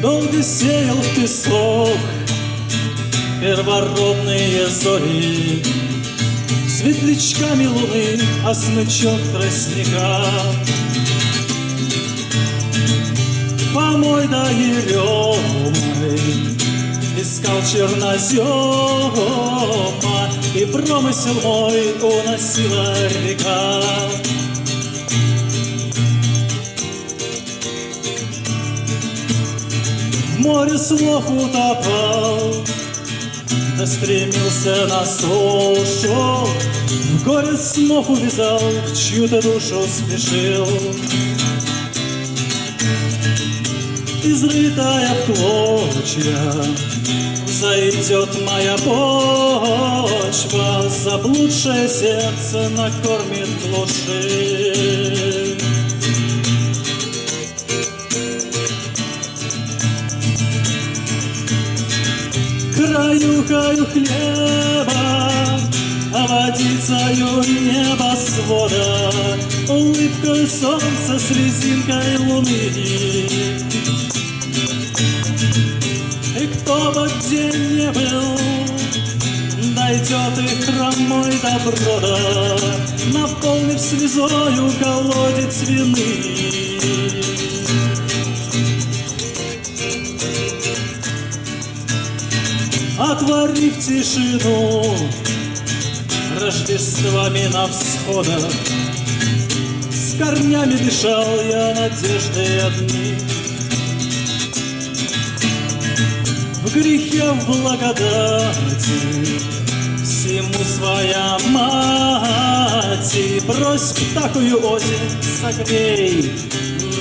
Долго сеял в песок первородные зори. Светлячками луны, а смычок тростника. Помой да еремой Искал чернозема И промысел мой уносила река море слов утопал Да стремился на сушу В горе снов увязал В чью-то душу спешил изрытая в клочья, Зайдет моя почва, Заблудшее сердце накормит глуши. Краю-краю хлеба, а водицею небосвода, Улыбкой солнца с резинкой луны. И кто бы где не был, Дойдет и хромой до брода, Наполнив слезою колодец вины. Отворив тишину Рождествами на всходах. С корнями дышал я надежды одни. В грехе, в благодати Всему своя мать. И брось в такую осень Согрей,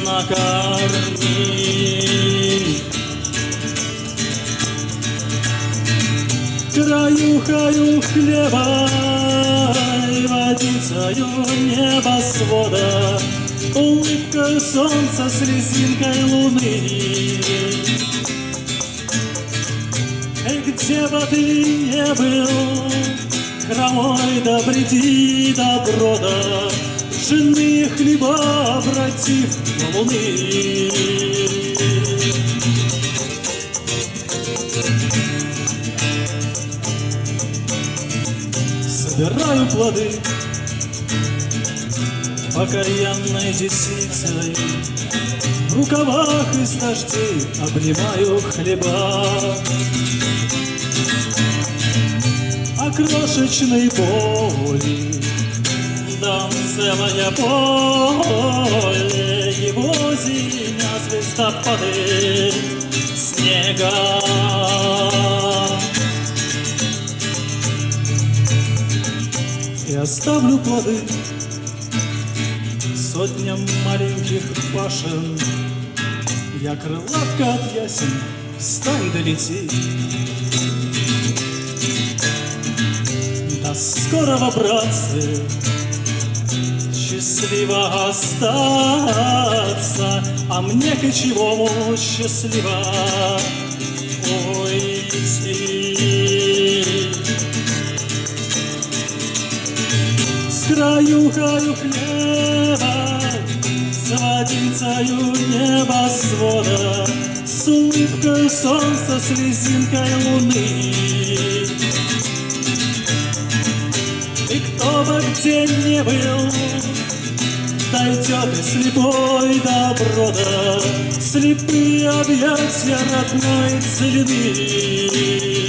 накорми краю-краю хлеба и водицею небосвода, улыбкой солнца с резинкой луны. И где бы ты не был, хромой да бреди до брода, жены хлеба обратив в луны. Собираю плоды Покаянной десницей. В рукавах из дождей обнимаю хлеба. А крошечной боли Дам целое поле. Его зимя звездопады Снега и оставлю плоды сотням маленьких башен. Я крылатка от ясен, встань да лети. До скорого, братцы, счастливо остаться, а мне кочевому счастливо краю-краю хлеба, За водицею небосвода, С улыбкой солнца, с резинкой луны. И кто бы где не был, Дойдет и слепой до брода, Слепые объятия родной целины.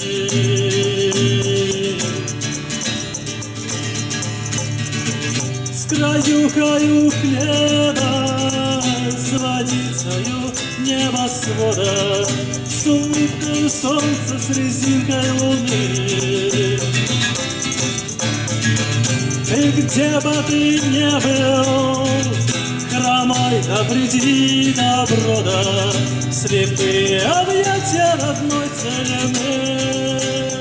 Краю-краю хлеба С водицею небосвода. С улыбкой солнца, с резинкой луны. И где бы ты не был Хромой да приди до брода Слепые объятия родной целины